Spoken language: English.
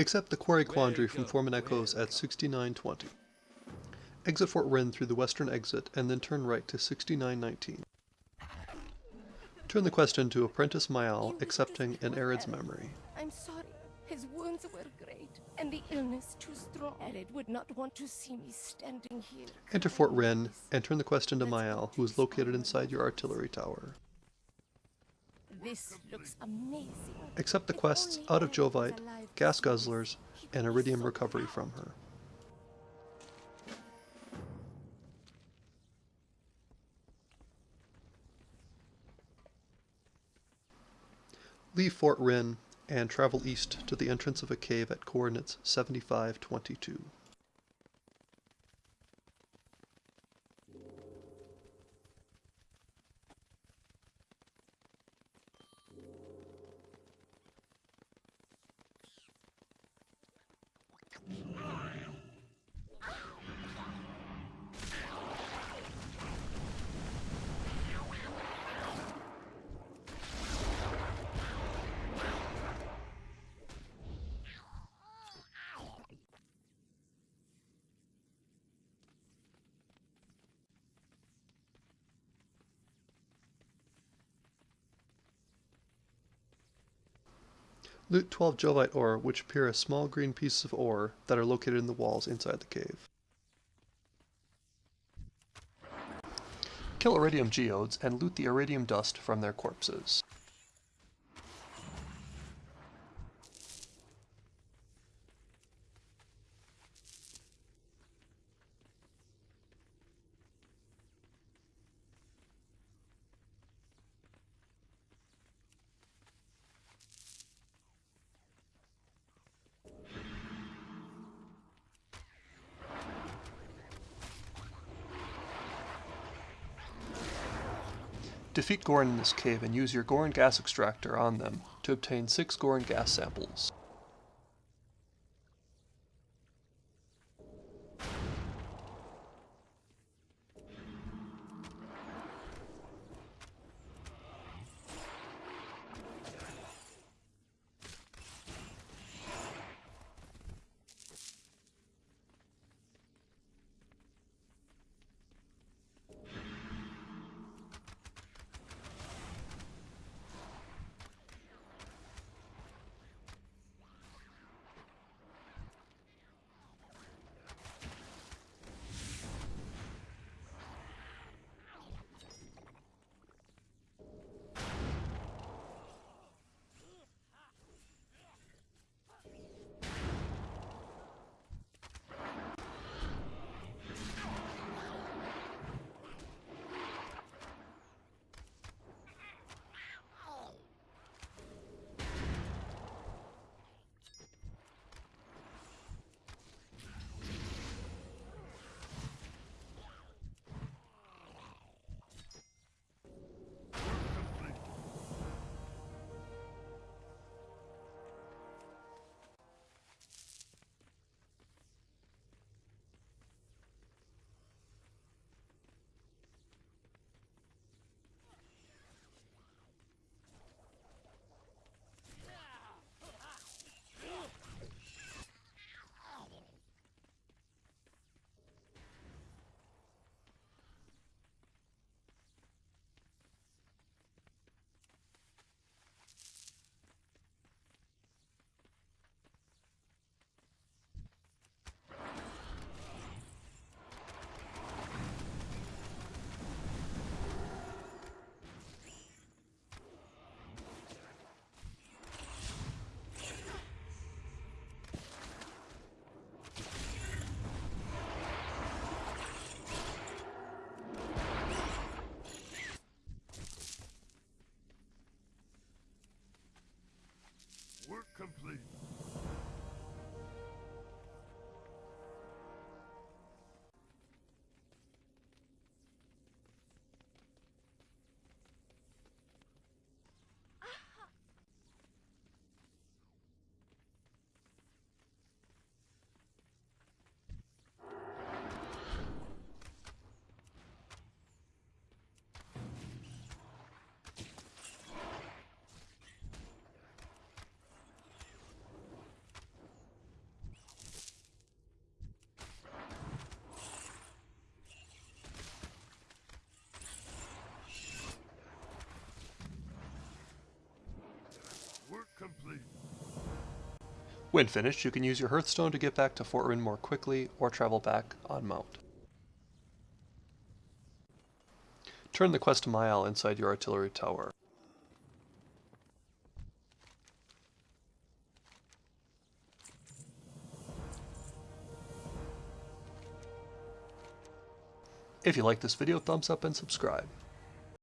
Accept the Quarry Quandary from Foreman Echoes at 6920. Exit Fort Wrynn through the western exit and then turn right to 6919. Turn the quest into Apprentice Mayal accepting an Arid's memory. I'm sorry. His wounds were great, and the illness too strong. Arid would not want to see me standing here. Enter Fort Wrynn and turn the quest into Mayal, who is located inside your artillery tower. This looks amazing. Accept the quests Out of Jovite, Gas to see this, Guzzlers, and Iridium Recovery from her. Leave Fort Wrynn and travel east to the entrance of a cave at coordinates 7522. Loot 12 Jovite ore, which appear as small green pieces of ore that are located in the walls inside the cave. Kill iridium geodes and loot the iridium dust from their corpses. Defeat Gorren in this cave and use your Gorren gas extractor on them to obtain 6 Gorren gas samples. Complete. When finished, you can use your Hearthstone to get back to Fort Wrynn more quickly or travel back on mount. Turn the quest to Mael inside your artillery tower. If you like this video, thumbs up and subscribe.